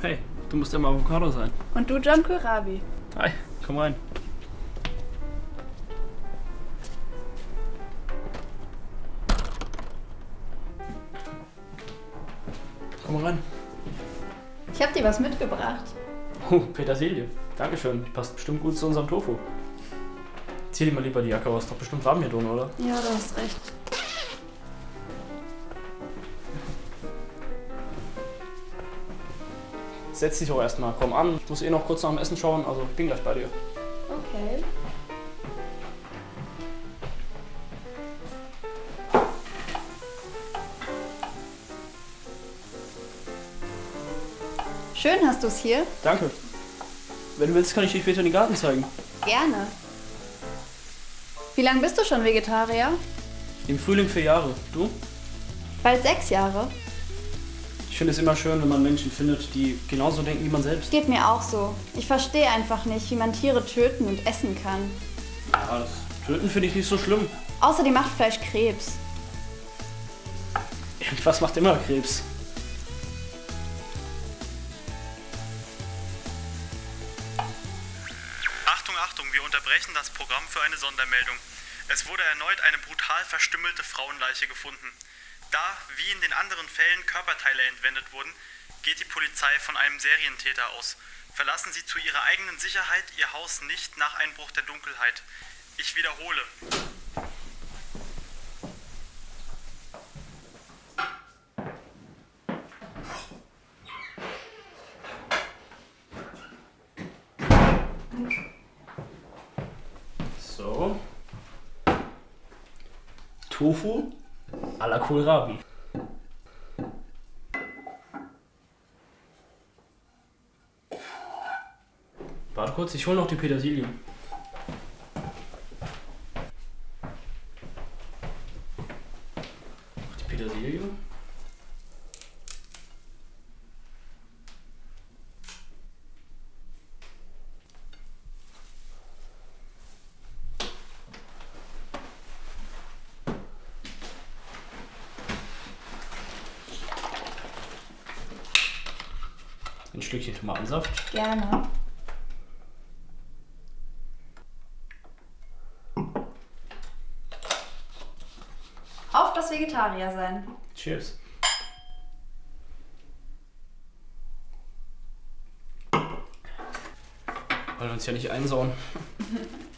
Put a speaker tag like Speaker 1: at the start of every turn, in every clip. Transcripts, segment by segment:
Speaker 1: Hey, du musst ja mal Avocado sein.
Speaker 2: Und du John Kohlrabi.
Speaker 1: Hi, komm rein. Komm rein.
Speaker 2: Ich hab dir was mitgebracht.
Speaker 1: Oh, Petersilie. Dankeschön. Die passt bestimmt gut zu unserem Tofu. Zieh dir mal lieber die Jacke aus. Doch bestimmt warm hier drin, oder?
Speaker 2: Ja, du hast recht.
Speaker 1: Setz dich auch erstmal. Komm an. Ich muss eh noch kurz nach dem Essen schauen. Also bin gleich bei dir.
Speaker 2: Okay. Schön hast du's hier.
Speaker 1: Danke. Wenn du willst, kann ich dir später den Garten zeigen.
Speaker 2: Gerne. Wie lange bist du schon Vegetarier?
Speaker 1: Im Frühling vier Jahre. Du?
Speaker 2: Bald sechs Jahre.
Speaker 1: Ich finde es immer schön, wenn man Menschen findet, die genauso denken wie man selbst.
Speaker 2: Geht mir auch so. Ich verstehe einfach nicht, wie man Tiere töten und essen kann.
Speaker 1: Ja, das Töten finde ich nicht so schlimm.
Speaker 2: Außerdem macht Fleisch Krebs.
Speaker 1: Irgendwas macht immer Krebs.
Speaker 3: Achtung, Achtung, wir unterbrechen das Programm für eine Sondermeldung. Es wurde erneut eine brutal verstümmelte Frauenleiche gefunden. Da, wie in den anderen Fällen, Körperteile entwendet wurden, geht die Polizei von einem Serientäter aus. Verlassen Sie zu Ihrer eigenen Sicherheit Ihr Haus nicht nach Einbruch der Dunkelheit. Ich wiederhole.
Speaker 1: So. Tofu à la Kohlrabi. Warte kurz, ich hole noch die Petersilie. Noch die Petersilie. Ein Stückchen Tomatensaft.
Speaker 2: Gerne. Auf das Vegetarier sein.
Speaker 1: Cheers. Wollen wir uns ja nicht einsauen.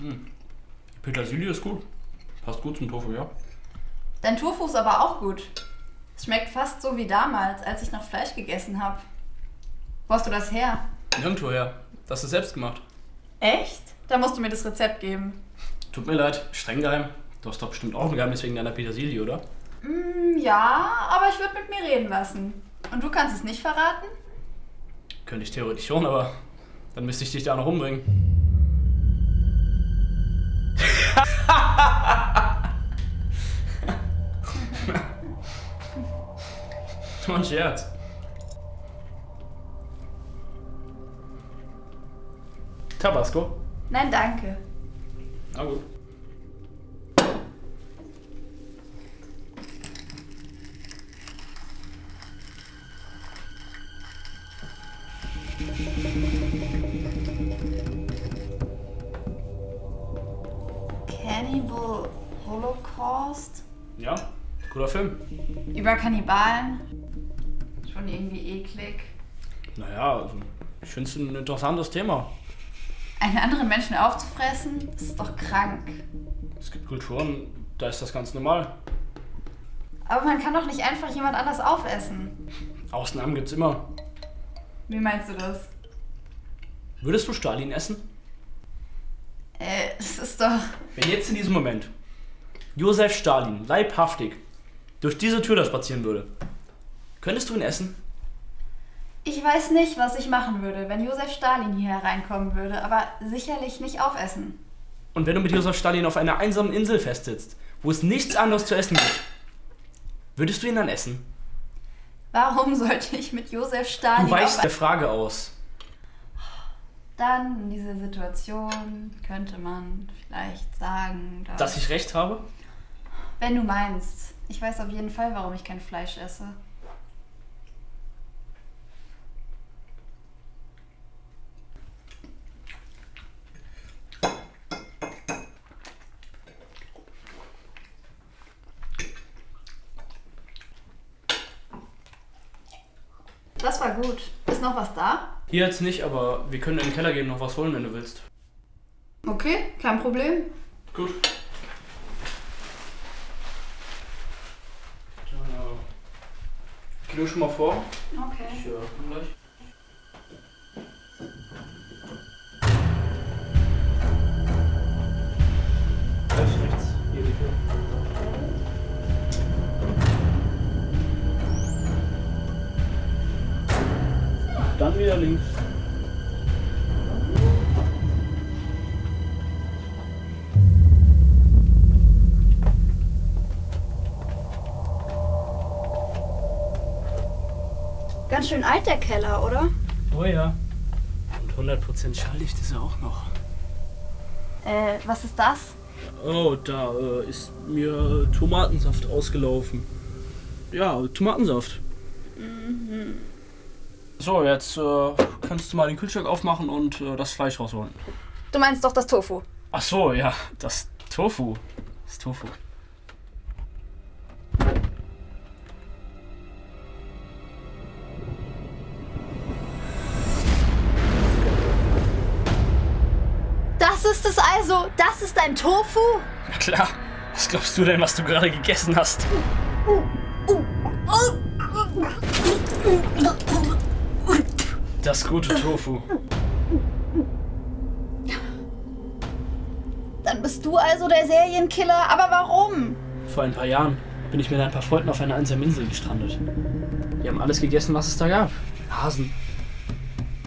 Speaker 1: Hm. Die Petersilie ist gut. Passt gut zum Tofu, ja.
Speaker 2: Dein Tofu ist aber auch gut. Es schmeckt fast so wie damals, als ich noch Fleisch gegessen habe. Wo hast du das her?
Speaker 1: Nirgendwo her. Das hast du selbst gemacht.
Speaker 2: Echt? Da musst du mir das Rezept geben.
Speaker 1: Tut mir leid, streng geheim. Du hast doch bestimmt auch ein Geheimnis wegen deiner Petersilie, oder?
Speaker 2: Mm, ja, aber ich würde mit mir reden lassen. Und du kannst es nicht verraten?
Speaker 1: Könnte ich theoretisch schon, aber dann müsste ich dich da noch umbringen. Ein Scherz. Tabasco?
Speaker 2: Nein, danke.
Speaker 1: Na gut.
Speaker 2: Cannibal Holocaust?
Speaker 1: Ja, guter Film.
Speaker 2: Über Kannibalen? Schon irgendwie eklig.
Speaker 1: Naja, also, ich finde es ein interessantes Thema.
Speaker 2: Einen anderen Menschen aufzufressen, ist doch krank.
Speaker 1: Es gibt Kulturen, da ist das ganz normal.
Speaker 2: Aber man kann doch nicht einfach jemand anders aufessen.
Speaker 1: Ausnahmen gibt's immer.
Speaker 2: Wie meinst du das?
Speaker 1: Würdest du Stalin essen?
Speaker 2: Äh, es ist doch.
Speaker 1: Wenn jetzt in diesem Moment Josef Stalin leibhaftig durch diese Tür da spazieren würde, könntest du ihn essen?
Speaker 2: Ich weiß nicht, was ich machen würde, wenn Josef Stalin hier hereinkommen würde, aber sicherlich nicht aufessen.
Speaker 1: Und wenn du mit Josef Stalin auf einer einsamen Insel festsitzt, wo es nichts anderes zu essen gibt, würdest du ihn dann essen?
Speaker 2: Warum sollte ich mit Josef Stalin...
Speaker 1: Du weichst der Frage aus.
Speaker 2: Dann in dieser Situation könnte man vielleicht sagen, dass...
Speaker 1: Dass ich recht habe?
Speaker 2: Wenn du meinst. Ich weiß auf jeden Fall, warum ich kein Fleisch esse. Das war gut. Ist noch was da?
Speaker 1: Hier jetzt nicht, aber wir können in den Keller gehen noch was holen, wenn du willst.
Speaker 2: Okay, kein Problem.
Speaker 1: Gut. Dann, äh, geh du schon mal vor.
Speaker 2: Okay.
Speaker 1: Ich äh, komm gleich. Gleich links.
Speaker 2: Ganz schön alt der Keller, oder?
Speaker 1: Oh ja. Und 100% schalldicht ist er auch noch.
Speaker 2: Äh, was ist das?
Speaker 1: Oh, da äh, ist mir Tomatensaft ausgelaufen. Ja, Tomatensaft. So, jetzt äh, kannst du mal den Kühlschrank aufmachen und äh, das Fleisch rausholen.
Speaker 2: Du meinst doch das Tofu.
Speaker 1: Ach so, ja, das Tofu. Das Tofu.
Speaker 2: Das ist es also? Das ist ein Tofu?
Speaker 1: Na klar. Was glaubst du denn, was du gerade gegessen hast? Das gute Tofu.
Speaker 2: Dann bist du also der Serienkiller. Aber warum?
Speaker 1: Vor ein paar Jahren bin ich mit ein paar Freunden auf einer einsamen Insel gestrandet. Wir haben alles gegessen, was es da gab. Hasen,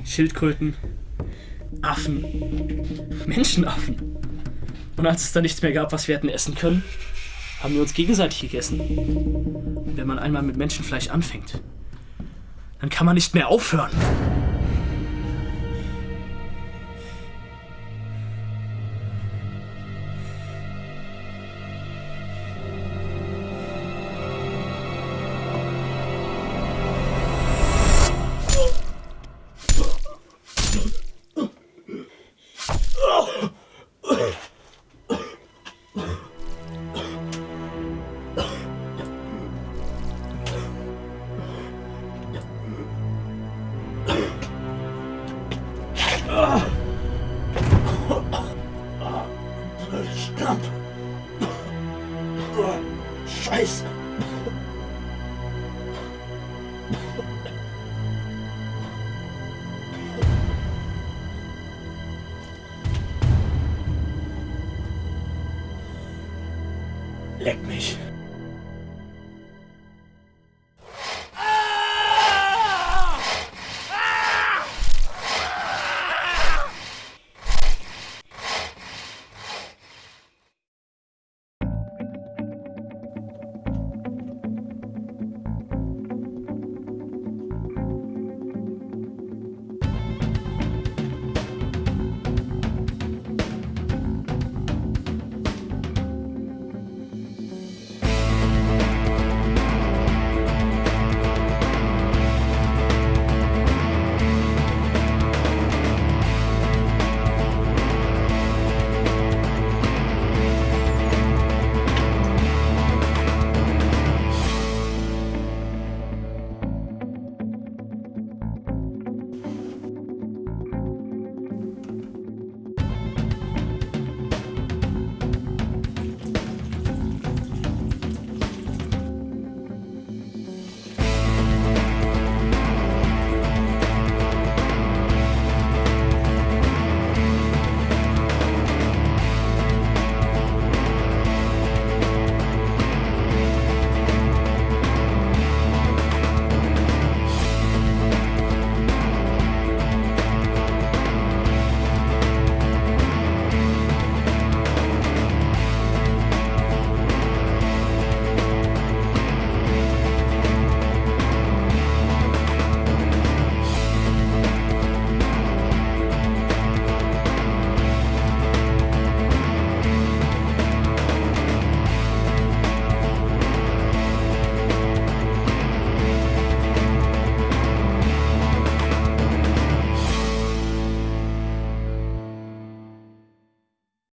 Speaker 1: Schildkröten, Affen, Menschenaffen. Und als es dann nichts mehr gab, was wir hätten essen können, haben wir uns gegenseitig gegessen. Und wenn man einmal mit Menschenfleisch anfängt, dann kann man nicht mehr aufhören.